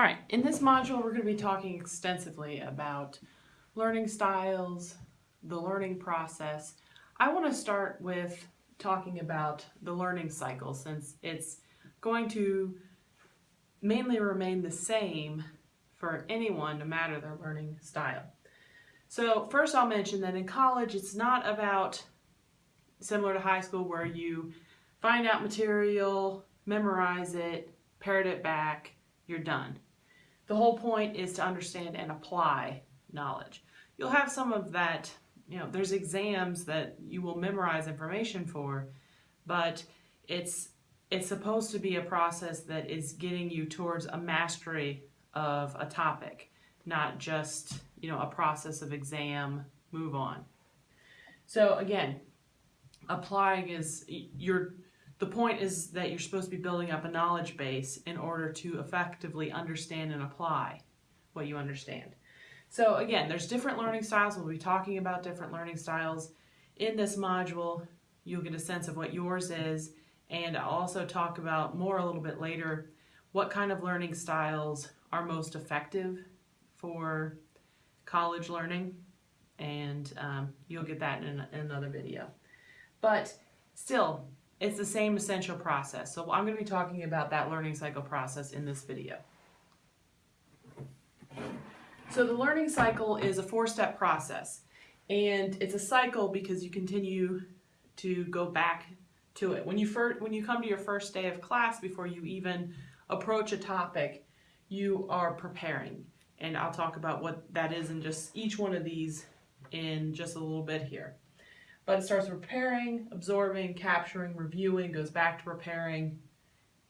All right, in this module, we're going to be talking extensively about learning styles, the learning process. I want to start with talking about the learning cycle since it's going to mainly remain the same for anyone no matter their learning style. So first I'll mention that in college it's not about similar to high school where you find out material, memorize it, parrot it back, you're done. The whole point is to understand and apply knowledge. You'll have some of that, you know, there's exams that you will memorize information for, but it's it's supposed to be a process that is getting you towards a mastery of a topic, not just, you know, a process of exam, move on. So again, applying is you're the point is that you're supposed to be building up a knowledge base in order to effectively understand and apply what you understand. So again, there's different learning styles. We'll be talking about different learning styles. In this module, you'll get a sense of what yours is, and I'll also talk about more a little bit later what kind of learning styles are most effective for college learning, and um, you'll get that in, in another video. But still, it's the same essential process. So I'm going to be talking about that learning cycle process in this video. So the learning cycle is a four-step process. And it's a cycle because you continue to go back to it. When you first, when you come to your first day of class, before you even approach a topic, you are preparing. And I'll talk about what that is in just each one of these in just a little bit here. But it starts repairing, absorbing, capturing, reviewing, goes back to repairing.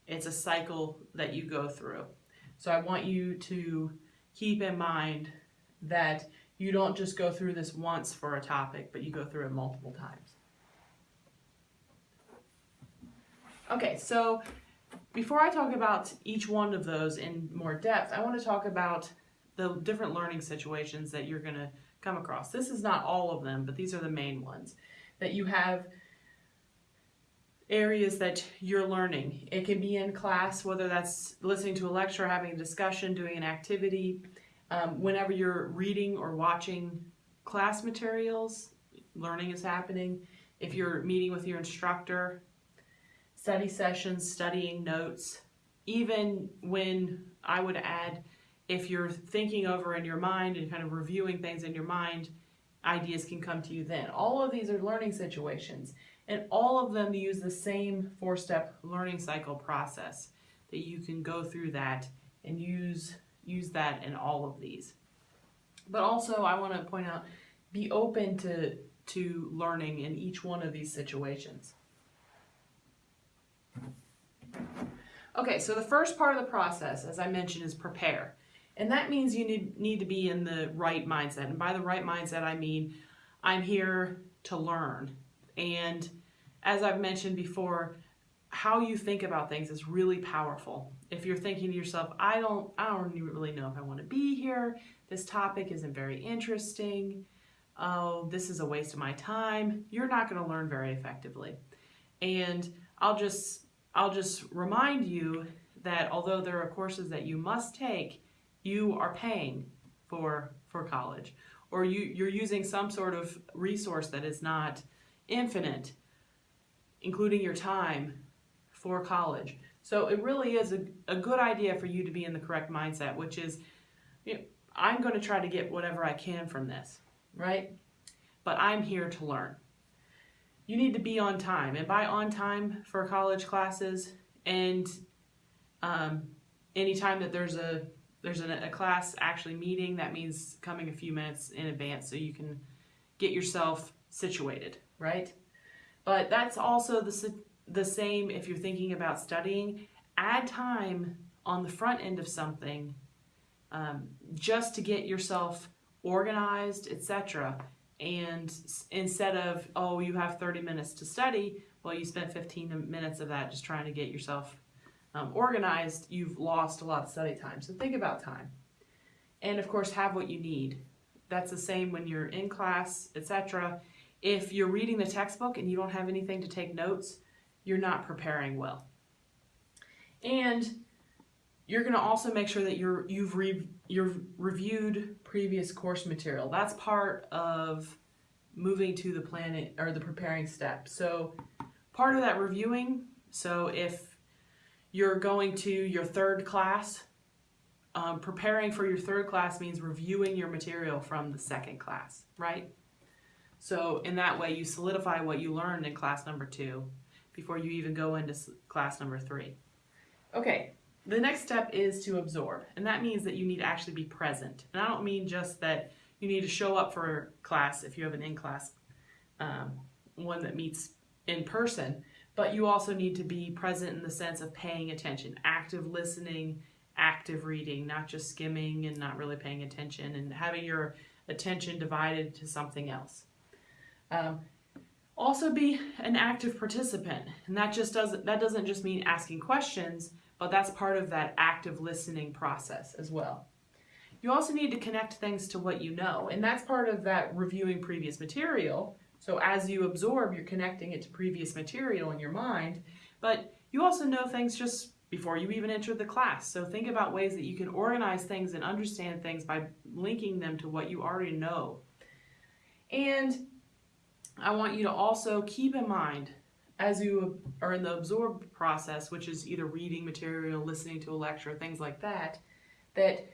It's a cycle that you go through. So I want you to keep in mind that you don't just go through this once for a topic, but you go through it multiple times. Okay, so before I talk about each one of those in more depth, I want to talk about the different learning situations that you're going to come across. This is not all of them, but these are the main ones. That you have areas that you're learning. It can be in class, whether that's listening to a lecture, having a discussion, doing an activity. Um, whenever you're reading or watching class materials, learning is happening. If you're meeting with your instructor, study sessions, studying notes, even when I would add if you're thinking over in your mind and kind of reviewing things in your mind, ideas can come to you then. All of these are learning situations, and all of them use the same four-step learning cycle process that you can go through that and use use that in all of these. But also, I want to point out, be open to to learning in each one of these situations. Okay, so the first part of the process, as I mentioned, is prepare. And that means you need, need to be in the right mindset. And by the right mindset, I mean I'm here to learn. And as I've mentioned before, how you think about things is really powerful. If you're thinking to yourself, I don't, I don't really know if I want to be here. This topic isn't very interesting. Oh, this is a waste of my time. You're not going to learn very effectively. And I'll just, I'll just remind you that although there are courses that you must take, you are paying for for college. Or you you're using some sort of resource that is not infinite including your time for college. So it really is a, a good idea for you to be in the correct mindset which is you know, i'm going to try to get whatever i can from this right? But i'm here to learn. You need to be on time. And by on time for college classes and um, anytime that there's a there's a, a class actually meeting, that means coming a few minutes in advance so you can get yourself situated, right? But that's also the, the same if you're thinking about studying. Add time on the front end of something um, just to get yourself organized, etc. And instead of, oh, you have 30 minutes to study, well, you spent 15 minutes of that just trying to get yourself um, organized, you've lost a lot of study time. So think about time. And of course, have what you need. That's the same when you're in class, etc. If you're reading the textbook and you don't have anything to take notes, you're not preparing well. And you're going to also make sure that you're you've re, you've reviewed previous course material. That's part of moving to the planning or the preparing step. So part of that reviewing, so if you're going to your third class, um, preparing for your third class means reviewing your material from the second class, right? So in that way, you solidify what you learned in class number two before you even go into class number three. Okay, the next step is to absorb, and that means that you need to actually be present. And I don't mean just that you need to show up for class if you have an in-class um, one that meets in person, but you also need to be present in the sense of paying attention, active listening, active reading, not just skimming and not really paying attention and having your attention divided to something else. Um, also be an active participant, and that just doesn't that doesn't just mean asking questions, but that's part of that active listening process as well. You also need to connect things to what you know, and that's part of that reviewing previous material. So as you absorb, you're connecting it to previous material in your mind, but you also know things just before you even enter the class. So think about ways that you can organize things and understand things by linking them to what you already know. And I want you to also keep in mind as you are in the absorb process, which is either reading material, listening to a lecture, things like that, that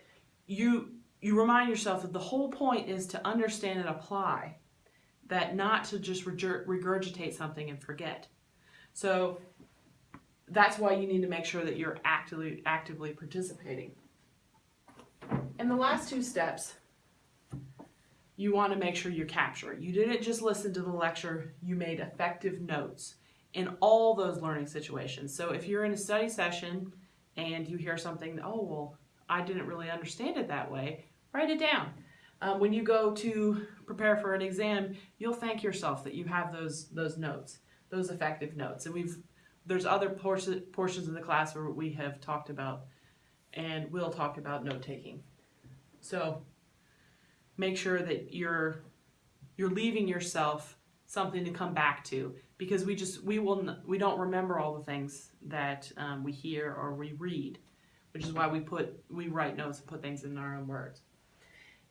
you you remind yourself that the whole point is to understand and apply, that not to just regurgitate something and forget. So that's why you need to make sure that you're actively actively participating. And the last two steps, you want to make sure you capture. You didn't just listen to the lecture, you made effective notes in all those learning situations. So if you're in a study session and you hear something, oh, well, I didn't really understand it that way, write it down. Um, when you go to prepare for an exam, you'll thank yourself that you have those those notes, those effective notes. And we've there's other portion, portions of the class where we have talked about and will talk about note taking. So make sure that you're you're leaving yourself something to come back to because we just we will we don't remember all the things that um, we hear or we read which is why we put we write notes and put things in our own words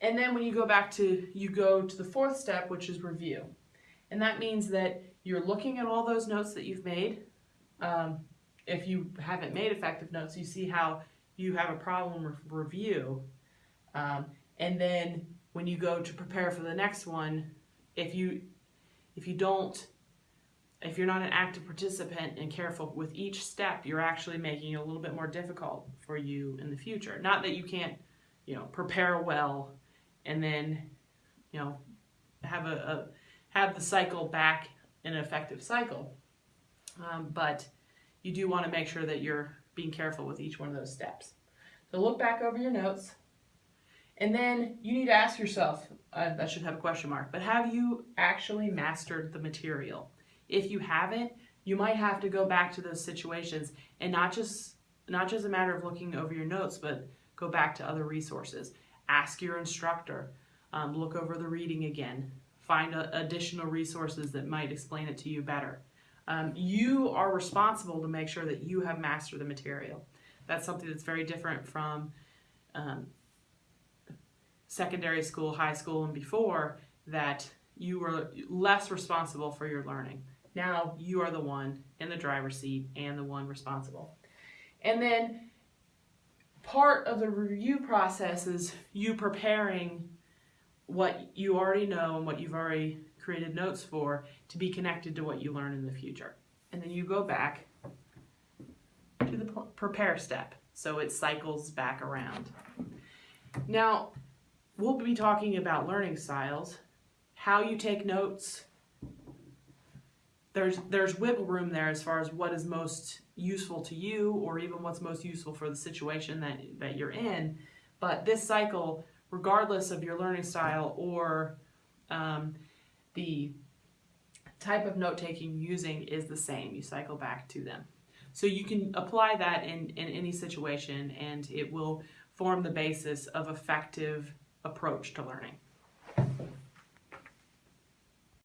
and then when you go back to you go to the fourth step which is review and that means that you're looking at all those notes that you've made um, if you haven't made effective notes, you see how you have a problem with review. Um, and then when you go to prepare for the next one, if you if you don't if you're not an active participant and careful with each step, you're actually making it a little bit more difficult for you in the future. Not that you can't, you know, prepare well and then, you know, have a, a have the cycle back in an effective cycle. Um, but you do want to make sure that you're being careful with each one of those steps. So look back over your notes. And then you need to ask yourself, uh, that should have a question mark, but have you actually mastered the material? If you haven't, you might have to go back to those situations and not just not just a matter of looking over your notes, but go back to other resources. Ask your instructor. Um, look over the reading again. Find a, additional resources that might explain it to you better. Um, you are responsible to make sure that you have mastered the material. That's something that's very different from um, secondary school, high school, and before that you were less responsible for your learning. Now you are the one in the driver's seat and the one responsible. And then part of the review process is you preparing what you already know and what you've already created notes for to be connected to what you learn in the future. And then you go back to the prepare step. So it cycles back around. Now, we'll be talking about learning styles, how you take notes. There's, there's wiggle room there as far as what is most useful to you or even what's most useful for the situation that, that you're in. But this cycle, regardless of your learning style or um, the type of note taking using is the same. You cycle back to them. So you can apply that in, in any situation and it will form the basis of effective approach to learning.